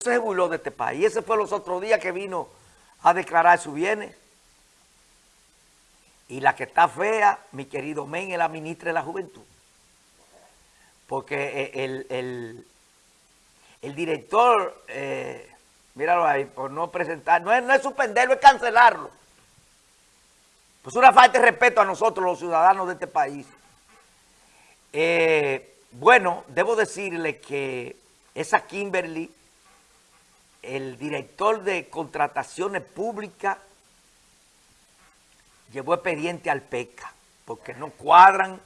se burló de este país. Ese fue los otros días que vino a declarar su bienes. Y la que está fea, mi querido Men, es la ministra de la Juventud. Porque eh, el, el, director, eh, míralo ahí, por no presentar, no es, no es suspenderlo, es cancelarlo. Pues una falta de respeto a nosotros, los ciudadanos de este país. Eh, bueno, debo decirle que esa Kimberly el director de contrataciones públicas llevó expediente al PECA, porque no cuadran,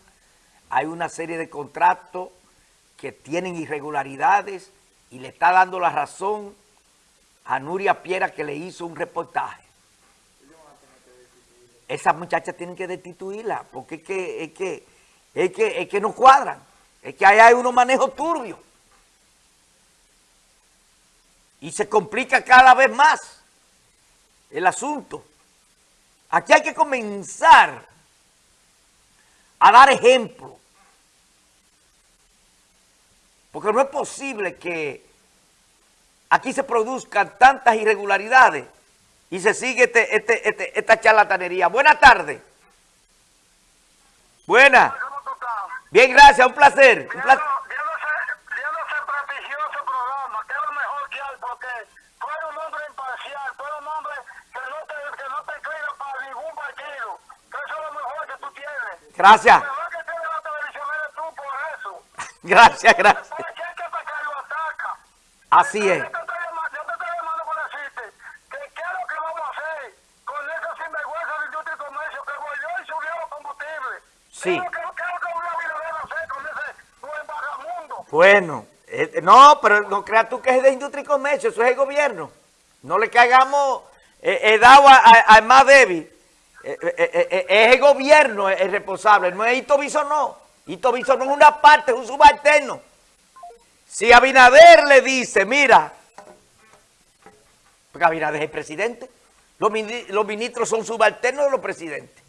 hay una serie de contratos que tienen irregularidades y le está dando la razón a Nuria Piera que le hizo un reportaje. Esas muchachas tienen que destituirla, porque es que, es que, es que, es que no cuadran, es que ahí hay unos manejos turbios y se complica cada vez más el asunto. Aquí hay que comenzar a dar ejemplo. Porque no es posible que aquí se produzcan tantas irregularidades y se sigue este, este, este, esta charlatanería. Buenas tardes. Buenas. Bien, gracias, un placer. Un placer. Gracias. Gracias, gracias. Así es. Sí. Bueno, eh, no, pero no creas tú que es de industria y comercio, eso es el gobierno. No le caigamos eh, eh dado al más débil. Eh, eh, eh, es el gobierno el responsable, no es Ito no. Ito no es una parte, es un subalterno. Si Abinader le dice, mira, porque Abinader es el presidente, los, los ministros son subalternos de los presidentes.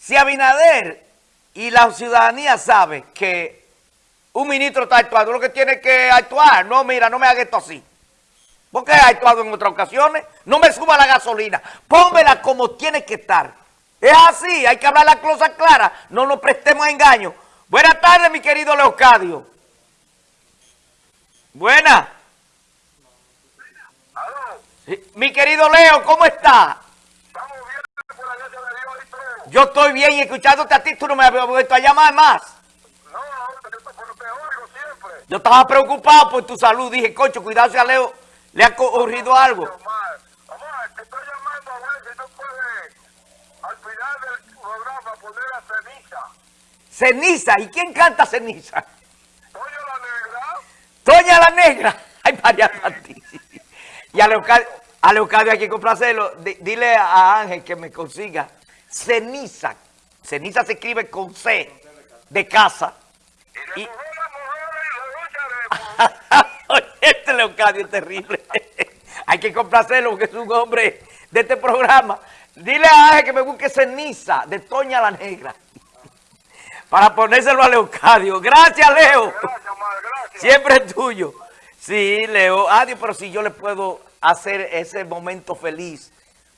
Si Abinader y la ciudadanía sabe que un ministro está actuando, lo que tiene que actuar, no, mira, no me haga esto así. Porque ha actuado en otras ocasiones. No me suba la gasolina. Pónmela como tiene que estar. Es así, hay que hablar la cosa clara. No nos prestemos a engaño. Buenas tardes, mi querido Leocadio. Buenas. Mi querido Leo, ¿cómo está? Estamos bien, por la de Dios y Yo estoy bien y escuchándote a ti, tú no me has vuelto a llamar más. No, no, te oigo siempre. Yo estaba preocupado por tu salud. Dije, cocho, cuidado a Leo ¿Le ha ocurrido algo? Omar, te estoy llamando a ver si no puede al final del programa poner a ceniza. ¿Ceniza? ¿Y quién canta ceniza? Toña la Negra. ¿Toña la Negra? Ay, María Santísima. Y a Leocadio, a Leocadio hay que complacerlo. dile a Ángel que me consiga ceniza. Ceniza se escribe con C de casa. Y, y... este Leocadio es terrible. Hay que complacerlo porque es un hombre de este programa. Dile a Ángel que me busque ceniza de Toña la Negra. Para ponérselo a Leocadio. Gracias, Leo. Siempre es tuyo. Sí, Leo. Adiós, pero si yo le puedo hacer ese momento feliz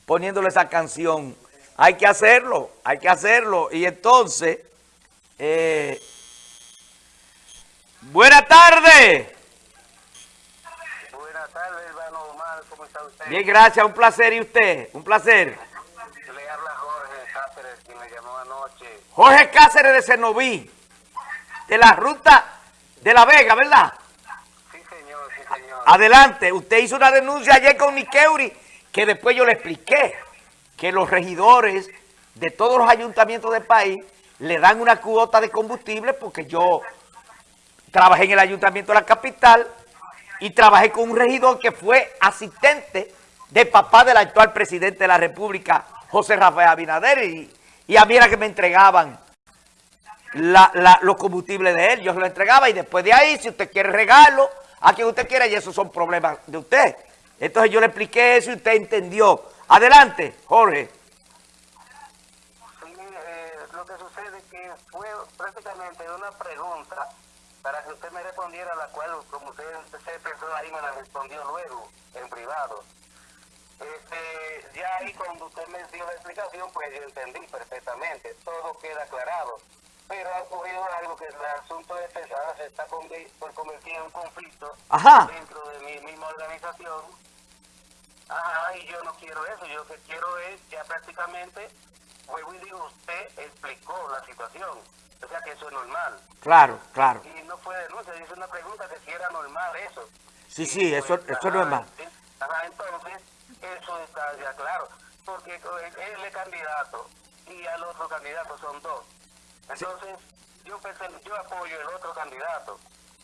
poniéndole esa canción, hay que hacerlo, hay que hacerlo. Y entonces, eh, buenas tardes. Bien, gracias, un placer. ¿Y usted? Un placer. Le habla Jorge Cáceres, quien me llamó anoche. Jorge Cáceres de Cenoví, de la ruta de La Vega, ¿verdad? Sí, señor, sí, señor. Adelante, usted hizo una denuncia ayer con Nikeuri, que después yo le expliqué que los regidores de todos los ayuntamientos del país le dan una cuota de combustible porque yo trabajé en el ayuntamiento de la capital y trabajé con un regidor que fue asistente de papá del actual presidente de la República, José Rafael Abinader, y, a mí era que me entregaban los combustibles de él, yo se lo entregaba y después de ahí, si usted quiere regalo, a quien usted quiera, y esos son problemas de usted. Entonces yo le expliqué eso y usted entendió. Adelante, Jorge. Sí, eh, lo que sucede es que fue prácticamente una pregunta para que usted me respondiera, la cual, como usted, se pensó ahí, me la respondió luego, en privado. Este, ya ahí cuando usted me dio la explicación, pues yo entendí perfectamente, todo queda aclarado. Pero ha ocurrido algo que el asunto de pesada se está por convertir en un conflicto dentro de mi misma organización. Ajá, y yo no quiero eso, yo lo que quiero es ya prácticamente, vuelvo y digo, usted explicó la situación. O sea que eso es normal. Claro, claro. Y no fue denuncia, es una pregunta que si era normal eso. Sí, sí, eso, pues, eso es normal. Ajá, entonces, eso está ya claro. Porque él es candidato y al otro candidato son dos. Entonces, yo, pensé, yo apoyo el otro candidato.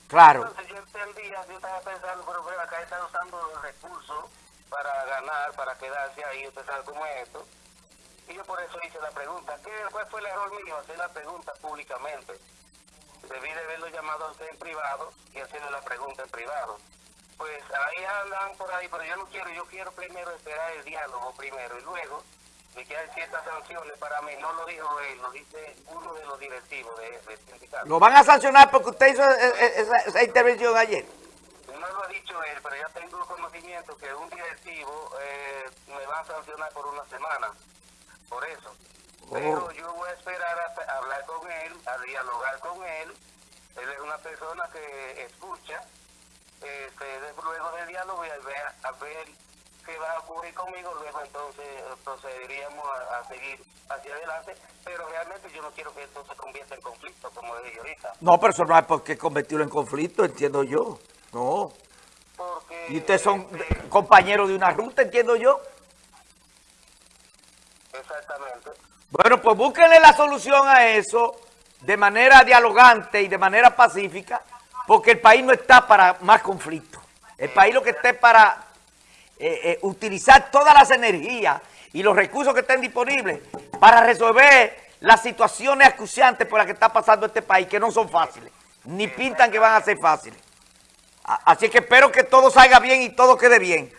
Claro. Entonces yo entendía, yo estaba pensando, pero acá están usando los recursos para ganar, para quedarse ahí, usted sabe cómo es esto. Y yo por eso hice la pregunta. ¿Qué, ¿Cuál fue el error mío? Hacer la pregunta públicamente. Debí de haberlo llamado a usted en privado y hacerle la pregunta en privado. Pues ahí andan por ahí, pero yo no quiero, yo quiero primero esperar el diálogo primero y luego de que hay ciertas sanciones para mí. No lo dijo él, lo dice uno de los directivos de, del sindicato. ¿Lo van a sancionar porque usted hizo e, e, esa, esa intervención ayer? No lo ha dicho él, pero ya tengo conocimiento que un directivo eh, me va a sancionar por una semana por eso. Oh. Pero yo voy a esperar a, hablar con él, a dialogar con él. Él es una persona que escucha. Este, luego del diálogo y a ver, a ver qué va a ocurrir conmigo, luego entonces procederíamos a, seguir hacia adelante, pero realmente yo no quiero que esto se convierta en conflicto, como dije ahorita. No, pero eso no hay por qué convertirlo en conflicto, entiendo yo. No. Porque, y ustedes son este, compañeros de una ruta, entiendo yo. Bueno, pues búsquenle la solución a eso de manera dialogante y de manera pacífica, porque el país no está para más conflictos. El país lo que está es para eh, eh, utilizar todas las energías y los recursos que estén disponibles para resolver las situaciones acuciantes por las que está pasando este país, que no son fáciles, ni pintan que van a ser fáciles. Así que espero que todo salga bien y todo quede bien.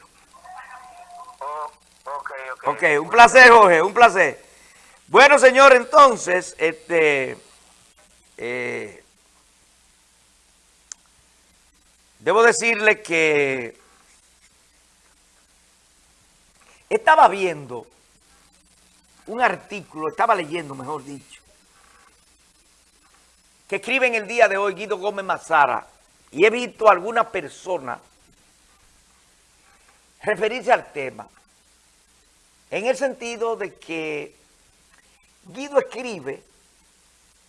Ok, un placer, Jorge, un placer. Bueno, señor, entonces, este, eh, debo decirle que estaba viendo un artículo, estaba leyendo, mejor dicho, que escribe en el día de hoy Guido Gómez Mazara, y he visto a alguna persona referirse al tema en el sentido de que Guido escribe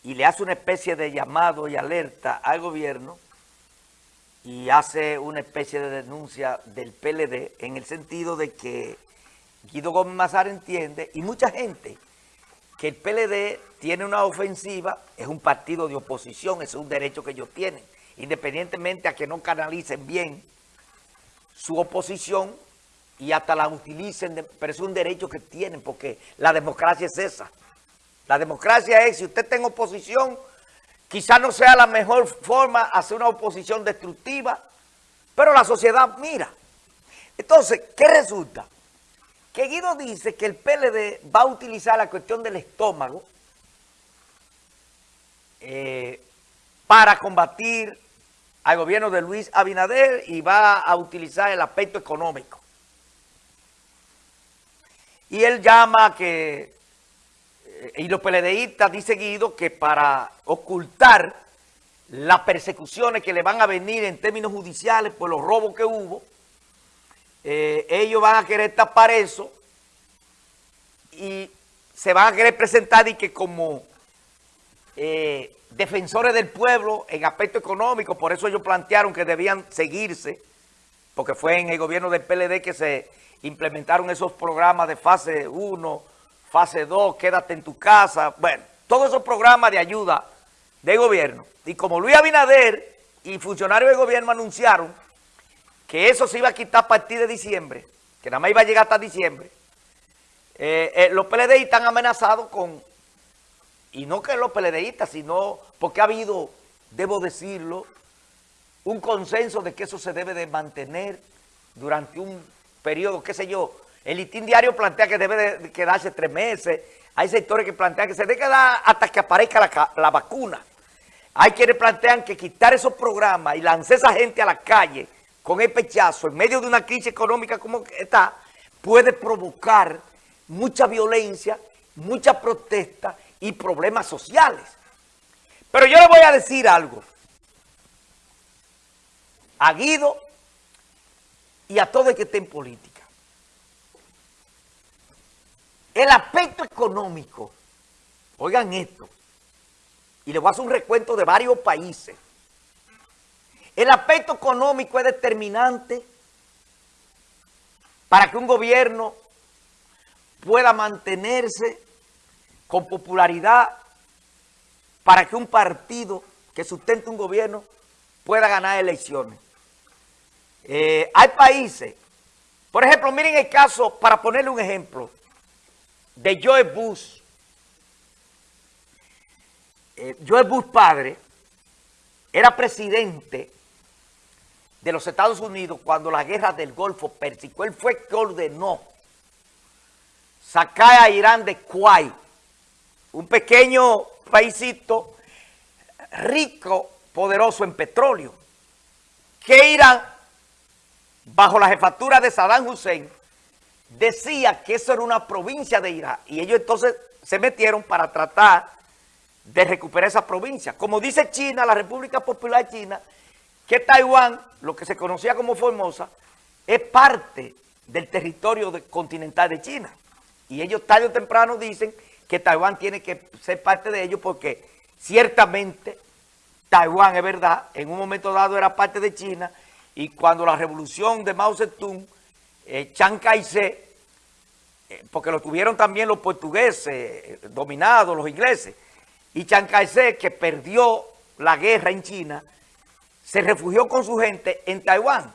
y le hace una especie de llamado y alerta al gobierno y hace una especie de denuncia del PLD en el sentido de que Guido Gómez Mazar entiende y mucha gente que el PLD tiene una ofensiva, es un partido de oposición, es un derecho que ellos tienen, independientemente a que no canalicen bien su oposición, y hasta la utilicen, pero es un derecho que tienen porque la democracia es esa. La democracia es, si usted está en oposición, quizás no sea la mejor forma hacer una oposición destructiva, pero la sociedad mira. Entonces, ¿qué resulta? Que Guido dice que el PLD va a utilizar la cuestión del estómago eh, para combatir al gobierno de Luis Abinader y va a utilizar el aspecto económico. Y él llama que, eh, y los PLDistas dice Guido que para ocultar las persecuciones que le van a venir en términos judiciales por los robos que hubo, eh, ellos van a querer tapar eso y se van a querer presentar y que como eh, defensores del pueblo en aspecto económico, por eso ellos plantearon que debían seguirse, porque fue en el gobierno del PLD que se implementaron esos programas de fase 1, fase 2, quédate en tu casa, bueno, todos esos programas de ayuda de gobierno. Y como Luis Abinader y funcionarios de gobierno anunciaron que eso se iba a quitar a partir de diciembre, que nada más iba a llegar hasta diciembre, eh, eh, los PLDistas están amenazados con, y no que los PLDistas, sino porque ha habido, debo decirlo, un consenso de que eso se debe de mantener durante un periodo, qué sé yo. El listín diario plantea que debe de quedarse tres meses. Hay sectores que plantean que se debe quedar hasta que aparezca la, vacuna. Hay quienes plantean que quitar esos programas y lanzar esa gente a la calle con el pechazo en medio de una crisis económica como está, puede provocar mucha violencia, mucha protesta y problemas sociales. Pero yo le voy a decir algo a Guido y a todo el que esté en política. El aspecto económico, oigan esto, y le voy a hacer un recuento de varios países. El aspecto económico es determinante para que un gobierno pueda mantenerse con popularidad, para que un partido que sustente un gobierno pueda ganar elecciones. Eh, hay países, por ejemplo, miren el caso, para ponerle un ejemplo, de Joe Bush, eh, Joe Bush padre era presidente de los Estados Unidos cuando la guerra del Golfo Pérsico. Él fue que ordenó sacar a Irán de Kuwait, un pequeño paísito rico, poderoso en petróleo, que Irán, bajo la jefatura de Saddam Hussein, decía que eso era una provincia de Irán. Y ellos entonces se metieron para tratar de recuperar esa provincia. Como dice China, la República Popular China, que Taiwán, lo que se conocía como Formosa, es parte del territorio continental de China. Y ellos tarde o temprano dicen que Taiwán tiene que ser parte de ellos porque ciertamente Taiwán, es verdad, en un momento dado era parte de China y cuando la revolución de Mao Zedong, eh, Chiang Kai-shek, eh, porque lo tuvieron también los portugueses eh, dominados, los ingleses, y Chiang Kai-shek, que perdió la guerra en China, se refugió con su gente en Taiwán.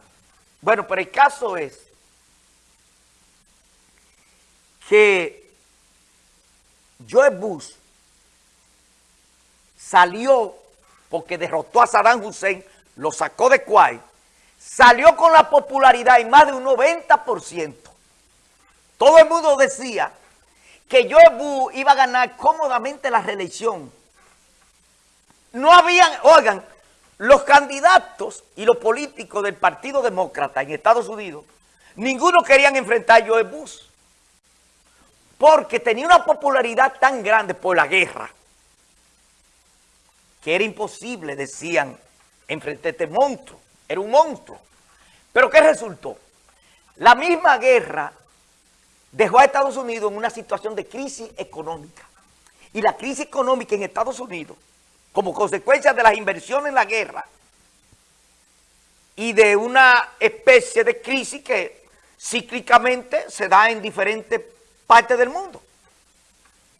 Bueno, pero el caso es que Joe Bush salió porque derrotó a Saddam Hussein, lo sacó de Kuwait, salió con la popularidad en más de un 90%. Todo el mundo decía que Joe Bush iba a ganar cómodamente la reelección. No habían, oigan, los candidatos y los políticos del Partido Demócrata en Estados Unidos, ninguno querían enfrentar a Joe Bush, porque tenía una popularidad tan grande por la guerra, que era imposible, decían, enfrentar a este monstruo, era un monstruo. Pero ¿qué resultó? La misma guerra dejó a Estados Unidos en una situación de crisis económica. Y la crisis económica en Estados Unidos, como consecuencia de las inversiones en la guerra y de una especie de crisis que cíclicamente se da en diferentes partes del mundo.